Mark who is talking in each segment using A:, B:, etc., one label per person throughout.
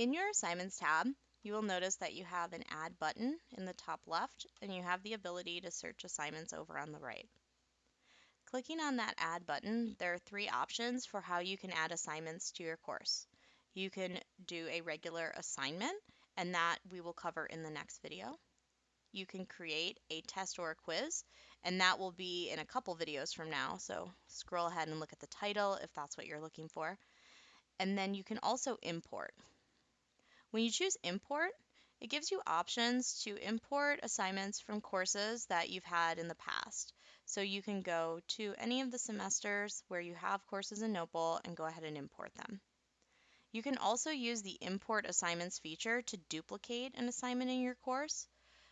A: your Assignments tab, you will notice that you have an Add button in the top left, and you have the ability to search assignments over on the right. Clicking on that Add button, there are three options for how you can add assignments to your course. You can do a regular assignment, and that we will cover in the next video. You can create a test or a quiz, and that will be in a couple videos from now, so scroll ahead and look at the title if that's what you're looking for. And then you can also import. When you choose import, it gives you options to import assignments from courses that you've had in the past. So you can go to any of the semesters where you have courses in Notebowl and go ahead and import them. You can also use the import assignments feature to duplicate an assignment in your course.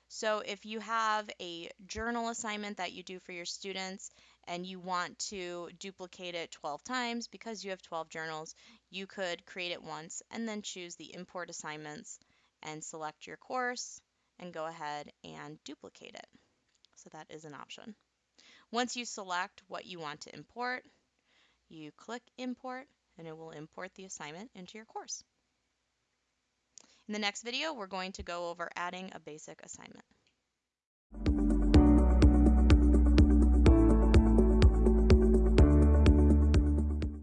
A: So if you have a journal assignment that you do for your students and you want to duplicate it 12 times because you have 12 journals, you could create it once and then choose the import assignments and select your course and go ahead and duplicate it. So that is an option. Once you select what you want to import, you click import and it will import the assignment into your course. In the next video, we're going to go over adding a basic assignment.